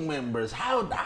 gang members. How the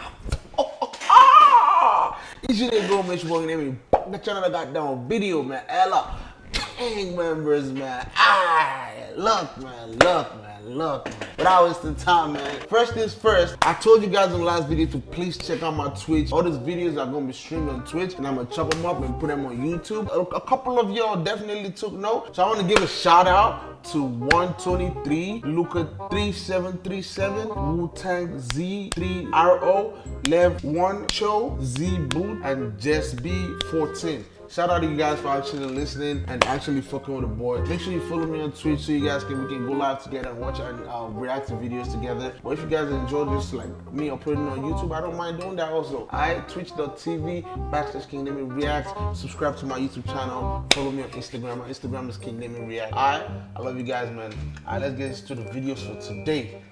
oh, oh, ah! You should go make name me the channel that got down video, man. Ella. Gang members, man. Ah, look, man, look, man, look, man. Without wasting time, man. First things first, I told you guys in the last video to please check out my Twitch. All these videos are gonna be streamed on Twitch, and I'm gonna chop them up and put them on YouTube. A, a couple of y'all definitely took note, so I want to give a shout out to 123, Luca 3737, Wu Tang Z3RO, Lev 1 Cho, Z Boot, and Jess B14. Shout out to you guys for actually listening and actually fucking with the boy. Make sure you follow me on Twitch so you guys can we can go live together and watch and uh, react to videos together. But if you guys enjoy this like me uploading on YouTube, I don't mind doing that also. I twitch.tv backslash King Name React. Subscribe to my YouTube channel. Follow me on Instagram. My Instagram is King Name React. Alright, I love you guys, man. Alright, let's get into the videos for today.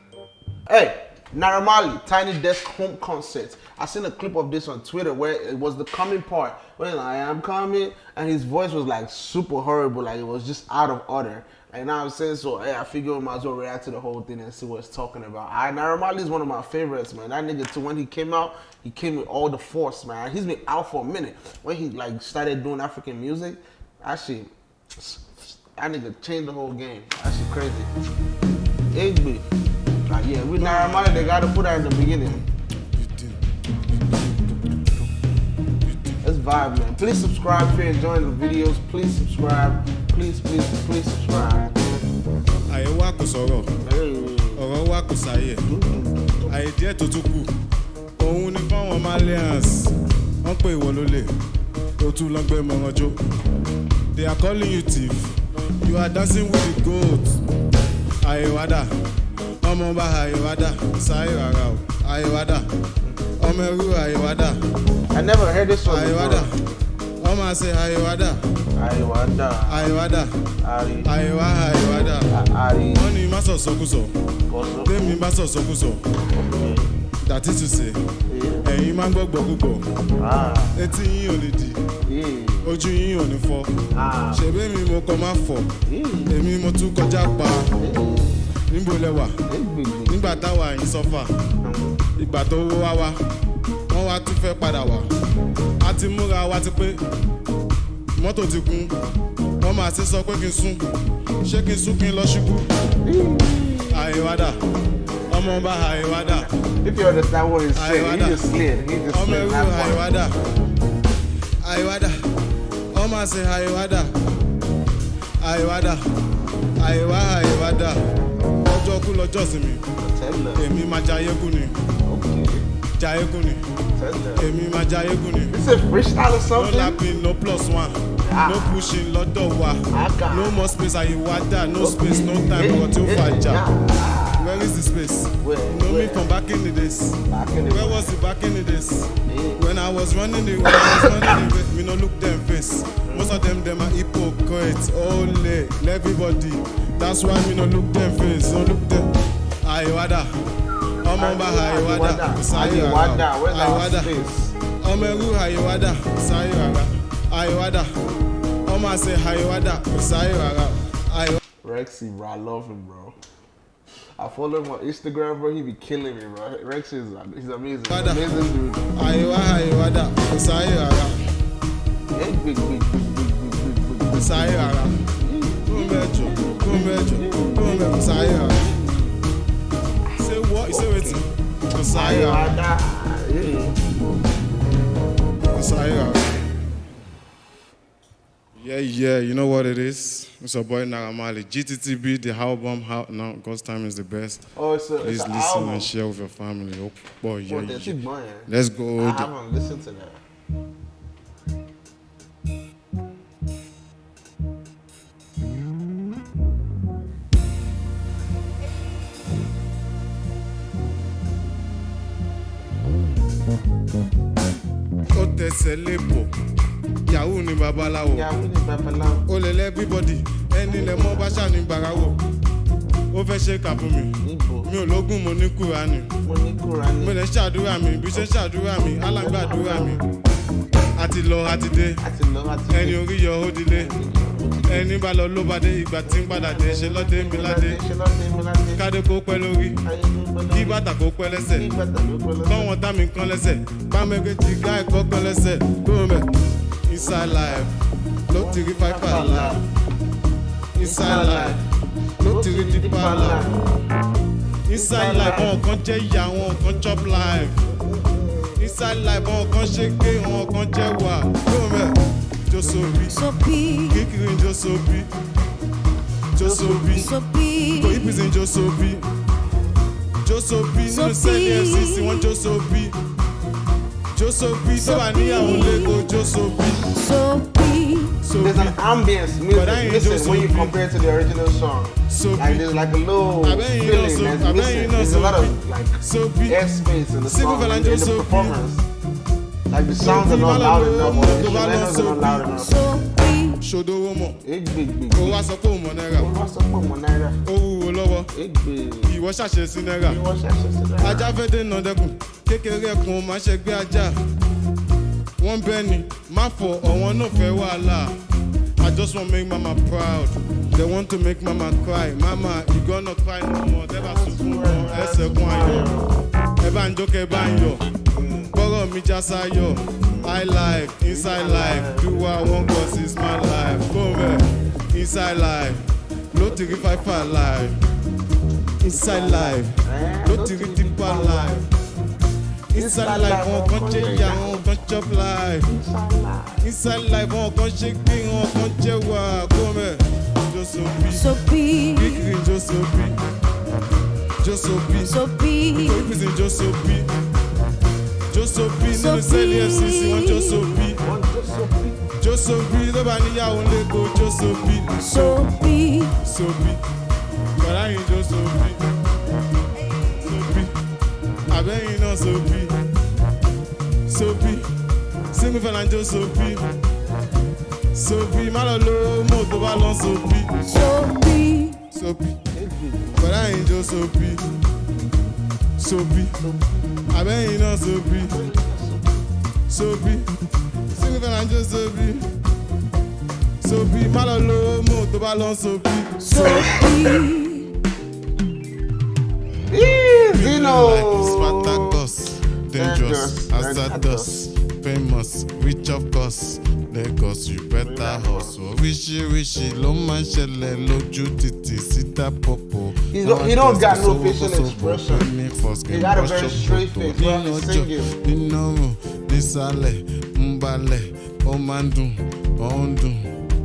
Hey, Naira Marley, Tiny Desk Home Concert. I seen a clip of this on Twitter where it was the coming part when I am coming and his voice was like super horrible, like it was just out of order. And now I'm saying so, hey, I figure we might as well react to the whole thing and see what it's talking about. I Naira Marley is one of my favorites, man. That nigga too, when he came out, he came with all the force, man. He's been out for a minute. When he like started doing African music, actually, that nigga changed the whole game. That shit crazy. Igby. Like, yeah, with Naramali, they gotta put that in the beginning. Let's vibe, man. Please subscribe if you're enjoying the videos. Please subscribe. Please, please, please subscribe. àyè wa kò sọ̀rọ̀ ọ̀rọ̀ wa kò sáyè àyè díẹ̀ tó tún kù òun ni fáwọn malians wọ́n pè ìwọ tó tún lọ́gbẹ́ mọ̀rànjó they are calling you thief you are dancing with the goat àyèwádà ọmọ ọba àyèwádà sáyé rárá o àyèwádà ọmọ ẹrú àyèwádà I never heard this before. máa ṣe àyèwádà àyèwádà àyèwá àyèwádà Àrí. wọ́n ní má sọ̀sọ́kùsọ̀ Kọ́sọ́. tèmi bá that is to say ẹ̀yin máa ń gbọ́ gbọ́gbọ́ etí yín ò lè Yeah. ojú yín ò ní fọ́. Ah. ṣèbí mi mo kọ́ máa fọ̀. Èmi mo tún kọjá pa níbo lẹwà Igby. nígbà táwa yín sọ́fà. Ìgbà tó wó wá wá wọ́n wá tún fẹ́ padà wá. A ti múra wa ti pé mọ́tò ti kún. Wọ́n máa ti sọ pé kí n sún. Ṣé kí n sún kí n lọ ṣubú? Àyèwádà. Ọmọ ọba àyèwádà. If you understand what he's saying, he just slid. He just ọmọ slid that part. àyèwádà. Àyèwádà. Ọmọ àṣẹ àyèwádà. Àyèwádà. Àyèwá àyèwádà ọjọ́ kú lọ́jọ́ sí mi Tell her. èmi máa jayé kú ni jayé kú ni èmi máa jayé kú ni. A freestyle or no something. lapping no plus one Ah. no pushing lọ́dọ̀ wa Aga. no more space àyèwádà no space no time ọ̀rọ̀ tí ó fàjà where is the space Where? you know me Where? from back in the days Back in the where was the back in the days. Yeah. When I was running the when I was running the That's why me no look them face, no look them. Ayiwada, ọmọ ọba Ayiwada, sáyé ara. Ayiwada, ọmọ ẹrú Ayiwada, sáyé ara. Ayiwada, ọmọ àṣẹ Ayiwada, sáyé ara. Rexy, bro, I love him, bro. I follow him on Instagram, bro. He be killing me, bro. Rex is he's amazing. Wada. Amazing dude. Ayiwa, Ayiwada, sáyé ara. Big, big, big, big, big, big, big, big. Sáyé ara. Sáyé? Sáyé. Yeah. Sáyé. Yeah, yeah, you know what it is. It's your boy Naira Marley. GTTB, the album, how now God's time is the best. Oh, it's a, Please it's listen album. and share with your family. Oh boy, yeah, What, yeah. Let's go. I haven't listened to that. Ó tẹsẹ̀ lébò, Yahoo ni babaláwo. Ó lè lẹ́ everybody, ẹni lẹ̀ mọ́ bá ṣà ní bàráwò. Ó fẹ́ ṣe kà fún mi. Mi ò lógún mo ní Kúránì. Mo lè ṣàdúrà mi, bí ṣe ṣàdúrà mi, alágbàdúrà mi. àti lọ àti dé ẹni orí yọ ó dilé ẹni bá lọ ló bá ìgbà tí ń padà dé ṣe lọ́dẹ lọ́dẹ mi ládé. kó pẹ́ lórí kí bàtà kó pẹ́ lẹ́sẹ̀. Pẹ́ kọ́wọ́n tá mi lẹ́sẹ̀ bámẹ́gbẹ́ ti ẹ̀kọ́ kán lẹ́sẹ̀. Gómẹ̀ inside life ló ti rí fáìfà life inside life ló ti rí dípà life inside life àwọn kan jẹ́ ìyá àwọn kan chop life. Inside life àwọn kan ṣe gbé àwọn kan jẹ́ wà gómẹ̀ josobi Soapy, kíkiri josobi josobi soapy, kò ìpèsè josobi josobi nínú sẹ́ẹ̀lì fcc wọ́n josobi josobi tó bá níyàwó lẹ́kọ̀ọ́ josobi soapy, There's sobi an ambience But I music. ain't Listen, just when you compare it to the original song, So like there's like a little I bet you know feeling so- that's missing. There's a lot of like sobi airspace in the song, fella in, in the performance. Like the sounds So are not big. loud enough, or the instrumentals are not loud enough. ṣòdowó mọ̀. Ó wá sọ pé òun mọ̀ náírà. What's up with my naira? ó wúwo lọ́wọ́. Ìwọ ṣàṣẹ sí náírà. That shit to that? ajá fẹ́ dènà dẹkùn kékeré ẹkùn máa ṣe gbé ajá. Wọ́n bẹ́ ni má fọ ọ̀wọ́n náà fẹ́ wàhálà. I just wan make mama proud. They want to make mama cry. Mama you gonna cry no more. Bá sunkún mọ́ ẹsẹ̀ kún ayọ̀. Ẹ bá ń jókè bá ń yọ̀ kọ́rọ̀ mi já sáyọ̀. High life inside life do what I want cause it's my life. Go inside life ló ti rí fáfá life. Inside life ló ti rí deeper life. Inside life wọn kan jẹ ìyá wọn kan chop life. Inside life wọn kan ṣe gbé wọn kan jẹ wà gómẹ josobi soapy, kíkiri josobi josobi soapy, ìpèsè josobi Josopi nínú sẹ́ẹ̀lì FCC wọn Josopi. Josopi tó bá níyàwó lẹ́kọ̀ọ́ Josopi. Sopi. Sopi. Bọ̀dá yìí Josopi. Sopi. Abẹ́yìn náà Sopi. Sopi. Single fẹ́lá Josopi. Sopi. Má lọ lo mò tó bá lọ Sopi. Sopi. Sopi. Bọ̀dá yìí Josopi. Sopi. Sopi àbẹ́yìn náà sobi sobi sígúfẹ́ là and just sobi sobi má lọ lo mo tó bá lọ sobi. sobi. Zino. Like Spartacus, dangerous, hazardous famous, rich of course. Lagos, you better hustle. Oríṣiríṣi ló máa ń ṣẹlẹ̀ lójú títì síta pọ̀pọ̀. He don't- got no facial expression. He got a very straight face while he's singing. Nínú ọrùn, nísàlẹ̀, ń balẹ̀, ó máa ń dùn, ó ń dùn,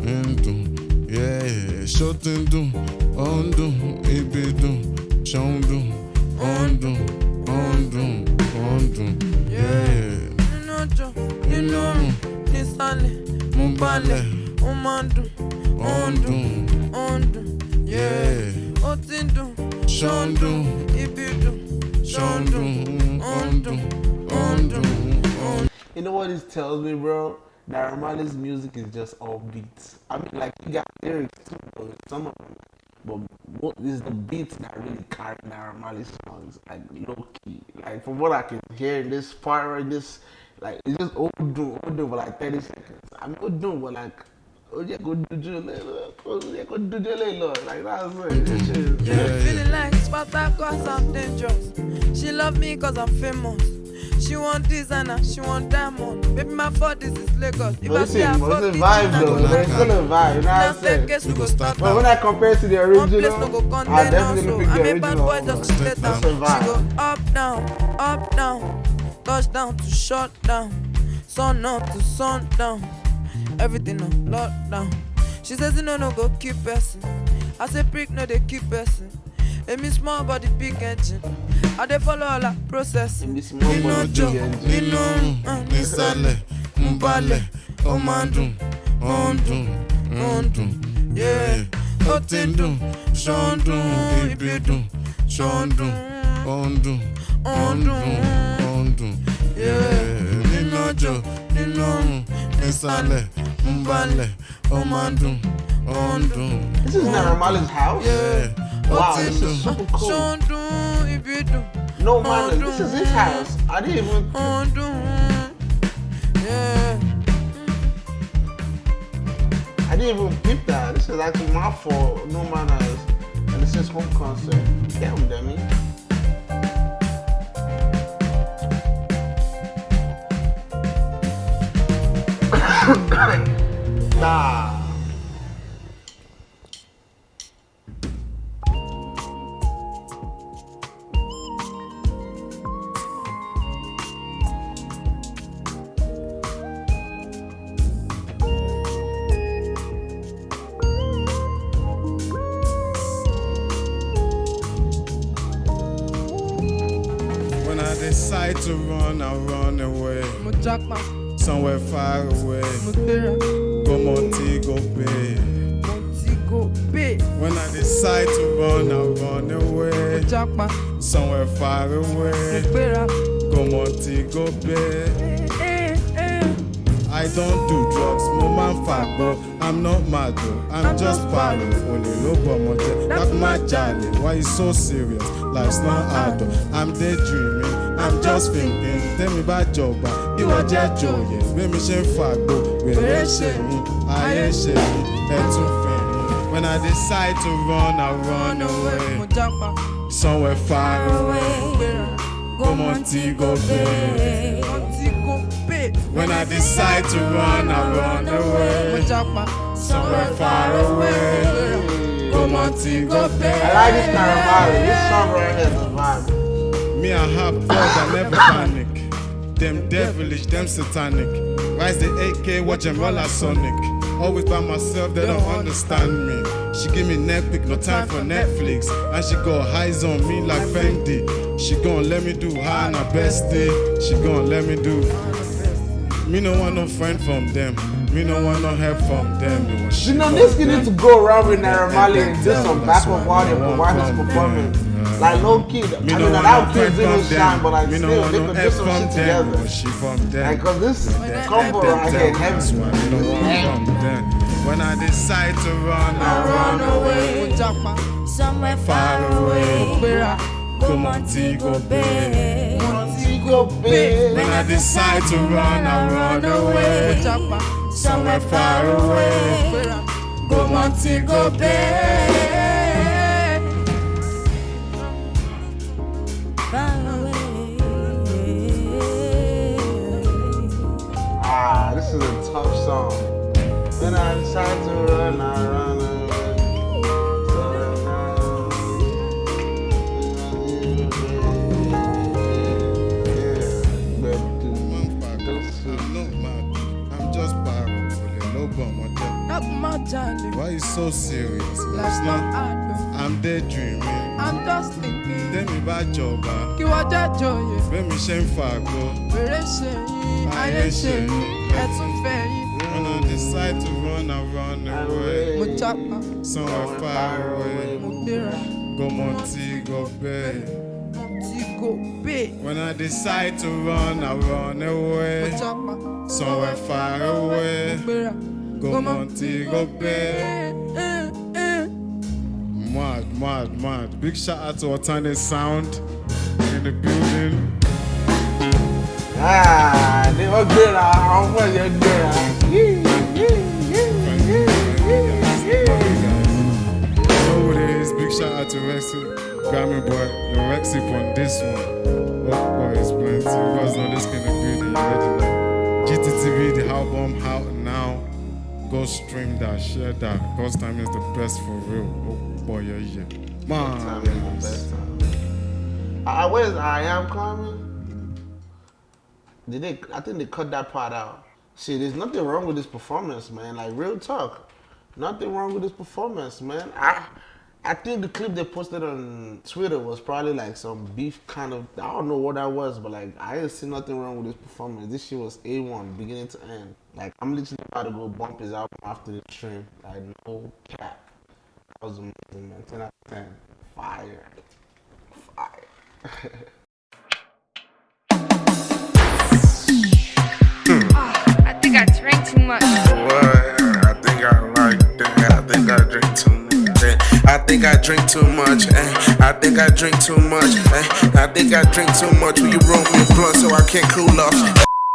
ń dùn. Ṣó ti ń dùn, ó ń dùn, ibi dùn, ṣó ń dùn, ó ń dùn, ó ń dùn, ó ń dùn. Yeah, nínú ọjọ́ nínú ọrùn nísàlẹ̀ mú balẹ̀ ó máa ń dùn ó ń dùn ó ń dùn yeah. ó ti ń dùn Ṣó ń dùn, ibi dùn ṣó ń dùn, ó ń dùn, ó ń dùn, ó ń You know what this tells me, bro? That Ramali's music is just all beats. I mean, like, he got lyrics too, but some of them. But what is the beats that really carry that Ramali songs, like low key. Like from what I can hear in this part right this, like it's just old doing, old doing for like 30 seconds. I mean, old doing for like, oh yeah, go do do eh, eh, oh yeah, go do eh, do like that's it. This shit mm. Yeah, Yeah, feeling like Spartacus, I'm dangerous. She love me cause I'm famous. She want designer, she want diamond. Baby, my fault, this is Lagos. If But I it's say I a, fuck it's a vibe though. go It's still a vibe. You know what Now I'm say saying? guess we We go go start start But when. I compare it to the original, place no go I condemn definitely us, pick so I the make bad boy just Step let down. down. She go up down, up down, touchdown to shut down, sun up to sundown, everything on lockdown. She says you know no go keep person. I say prick no they keep person. Emi small body big engine. I dey follow all. Emi small Inú ọjọ́, big engine. inú ọrùn, nísàlẹ̀, ń balẹ̀, ó máa ń dùn, ó ń dùn, ó ń dùn. Yeah, ó ti ń dùn, ṣó ń dùn, ibi dùn, ṣó ń dùn, ó ń dùn, ó ń dùn, nínú ọjọ́, nínú ọrùn, nísàlẹ̀, ń balẹ̀, ó máa ń dùn, ó ń dùn. This is not Ramali's house. Yeah, Wow, this is super cool. ṣó ń dùn, ibi dùn, No man, this is his house. I didn't even. ó ń dùn. Yeah. didn't even peep that. This is actually my fault. No manners. And this is home concert. Damn, dummy. nah. When I decide to run, I run away. mo japa Somewhere far away. Go Montego Bay. mo ti go pay When I decide to run, I run away. Somewhere far away. Go Montego Bay. Eh, eh. I don't do drugs, mo máa ń fàgbọ́. I'm not mad though, I'm, I'm just paro. Olè ló bọ̀ That's my jalè. Why you so serious? Life's not hard though. I'm daydreaming, I'm just thinking. Tẹ́mi bá jọba, bí wọ́n jẹ́ jòyè. Bẹ́mi ṣe ń fàgbọ́, wèrè ṣe mí, ayé ṣe mí, ẹ̀tún fẹ̀ mí. When I decide to run, I run mo away. Somewhere far away, go Montego Bay. When I decide to run, I run mo away. japa Somewhere far away. Go Montego I Bay. like this Caramari. This song right here is vibe. Me, I have thought I never panic. Them devilish, them satanic. Rise the AK, watch them like Sonic. Always by myself, they don't understand me. She give me pick, no time for Netflix. And she got highs on me like Fendi. She gon' let me do high on her bestie. She gon' let me do. Me no want no friend from them. Me no want no help from them. You know, this them. need to go around with Naira Marley and do some backup audio for why his performance. Like low key, I Me mean, no that want no kid friend didn't shine, but them. like Me still, want they no could do some shit together. Was she from them? Like, cause this Them, combo them, right them, here That's heavy. why me no want from them. When I decide to run, I run away. mo japa Somewhere Far far away. mo gbéra Go Montego Bay. Montego Bay. When I decide to run, I run mo away. japa Somewhere far away. gbéra Go Montego Bay. Ah, this is a tough song. When I decide to run, I run away. I'm not mad. I'm just paro. Olè ló bọ̀ ọmọ jẹ́. láti má jalè Why you so serious? It's life's not not. hard though I'm daydreaming. i'm just thinking Tẹ́mi bá jọba, kí wọ́n jẹ́ jòyè bẹ́mi ṣe ń fàgbọ́. wèrè ṣe yín ayé ṣe yín ẹ̀tún fẹ́ yín When I decide to run, I run away. mo japa Somewhere far away. mo gbéra Go Montego Bay. mo ti go pay When I decide to run, I run mo away. japa Somewhere far mo away. gbéra Go Montego Bay. Mad, mad. Big shout out to Otane Sound in the building. Ah, they were good. How much you're good? You know who it is. Big shout out to Rexxie, Grammy Boy, the Rexxie on this one. What boy is plenty. You guys know this kind of building. You already know. GTTB, the album now. Go stream that, share that. Cause time is the best for real. Oh boy, yeah, yeah. Man, Uh, where's I am coming? Did they? I think they cut that part out. See, there's nothing wrong with this performance, man. Like real talk, nothing wrong with this performance, man. I, I think the clip they posted on Twitter was probably like some beef kind of. I don't know what that was, but like I didn't see nothing wrong with this performance. This shit was a one, beginning to end. Like I'm literally about to go bump his album after the stream. Like no cap. That was amazing, man. Ten out of ten. Fire. Fire. I think I drank too much. What? I think I like that. I think I drink too much. I think I drink too much. eh. I think I drink too much. eh. I think I drink too much. Will you roll me a blunt so I can't cool off?